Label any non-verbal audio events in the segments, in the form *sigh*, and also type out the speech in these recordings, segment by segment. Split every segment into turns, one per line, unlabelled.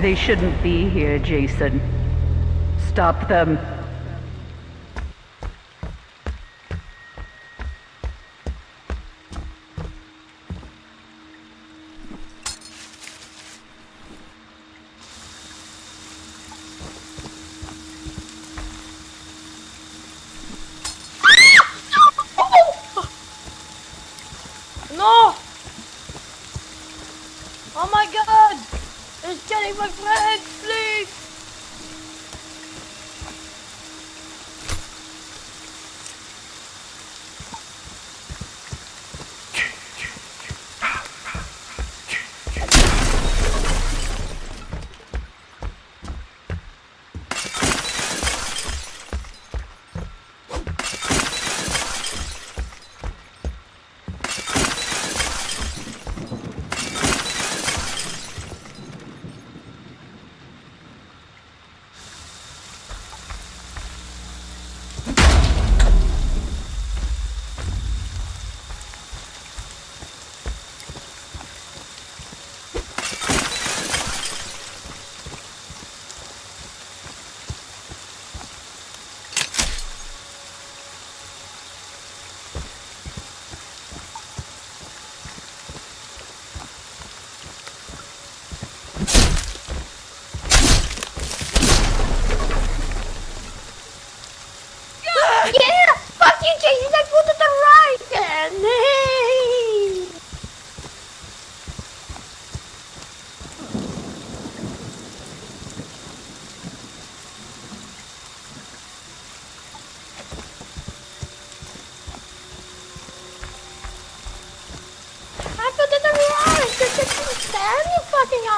They shouldn't be here, Jason. Stop them.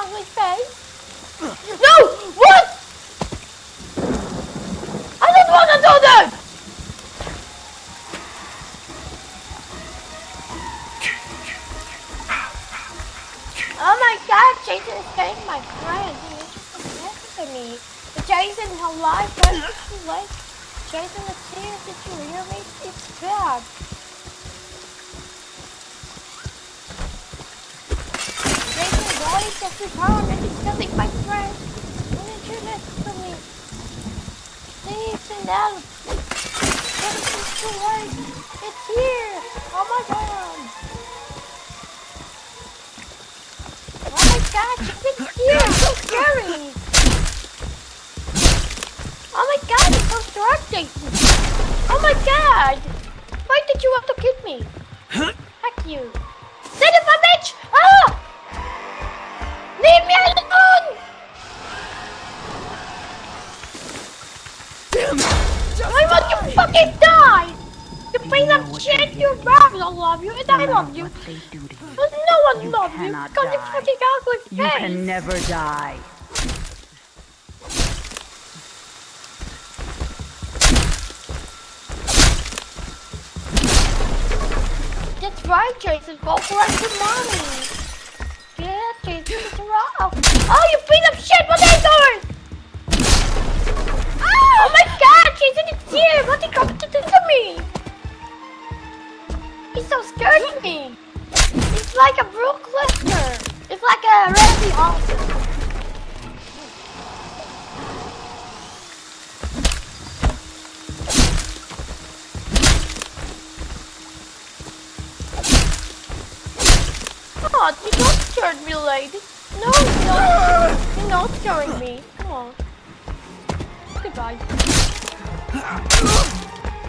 Fucking ugly face! No! What? I don't want to do that! Oh my god, Jason is getting my friend. He is just to me. Jason, hello, friend. Jason, it's here. Did you hear me? It's bad. Jason, why is that his arm and he's killing my friend? Why did you listen to me? Please and help. Jason, it's too late. It's here. Oh my god. Oh my god, it's here! It's so scary! Oh my god, it's so distracting! Oh my god! Why did you want to kill me? Heck you! Son of a bitch! Ah! Leave me alone!
Damn it!
Why won't you fucking die? You piece of shit, you robbed I love you and I love you.
What they do to you.
But no one
You
loves you because you fucking ugly
You can never die.
That's right, Jason. Go collect your money. Right. Oh, oh, you piece of shit! What are you doing? Oh, oh my God, Jason, it's here. What are you going to do to me? He's so scared of me. It's like a Brock Lesnar. It's like a Randy Orton. on, you don't scare me, lady. No, no, you're not scaring me. Come on. Goodbye.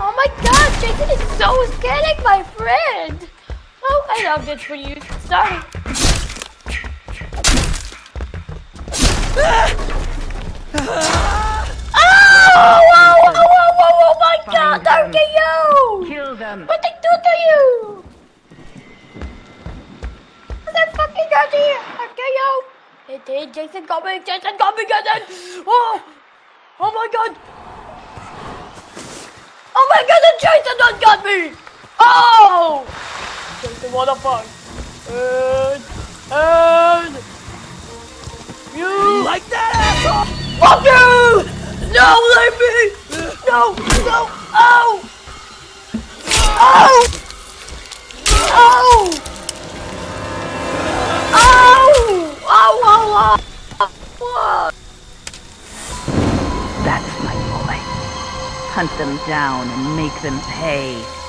Oh my god, Jason is so scaring my friend. Oh, I love this for you. Sorry. Ah! Oh, Jason coming! Jason coming! Jason! Oh! Oh my god! Oh my god! Jason done got me! Oh! Jason, what the fuck? And... And... You...
Like that, asshole!
Fuck you! No, leave me! No! No! Oh! Oh! Oh! That's my boy.
Hunt them down and make them pay.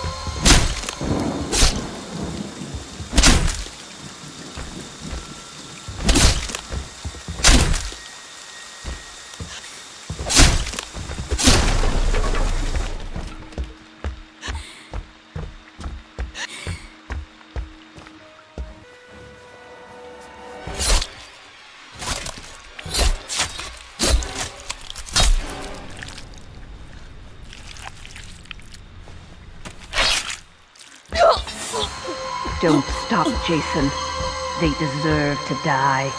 Don't stop, Jason. They deserve to die.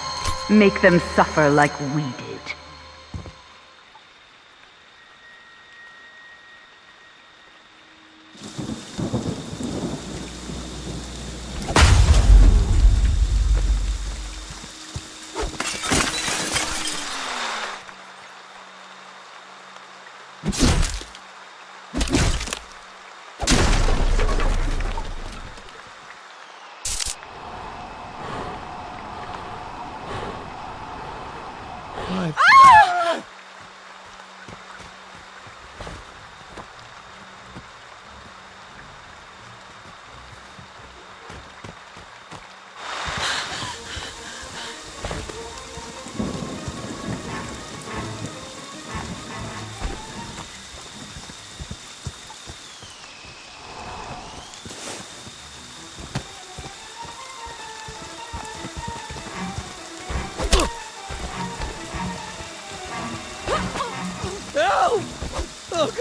Make them suffer like we did.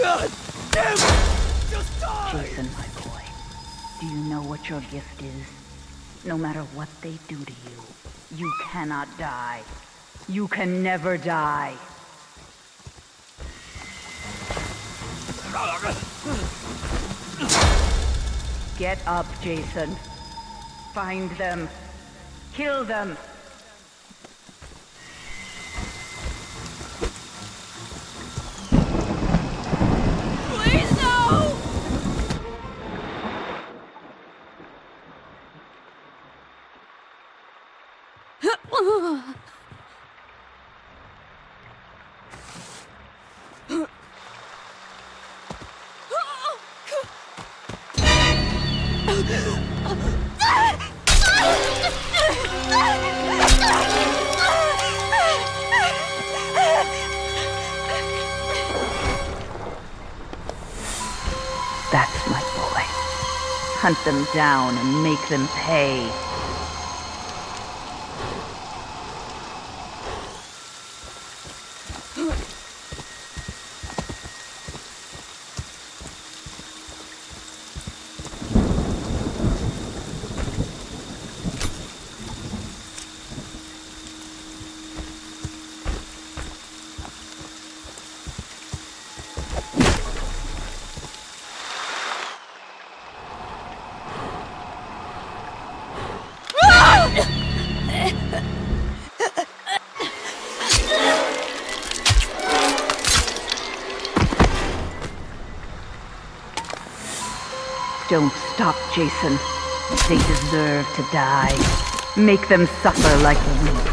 God! Damn it! Just die!
Jason, my boy, do you know what your gift is? No matter what they do to you, you cannot die. You can never die. Get up, Jason. Find them. Kill them.
Please no!
That's my boy. Hunt them down and make them pay. Don't stop, Jason. They deserve to die. Make them suffer like we did.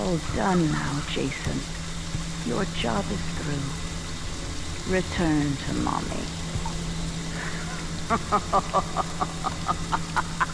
All done now, Jason. Your job is through. Return to mommy. *laughs*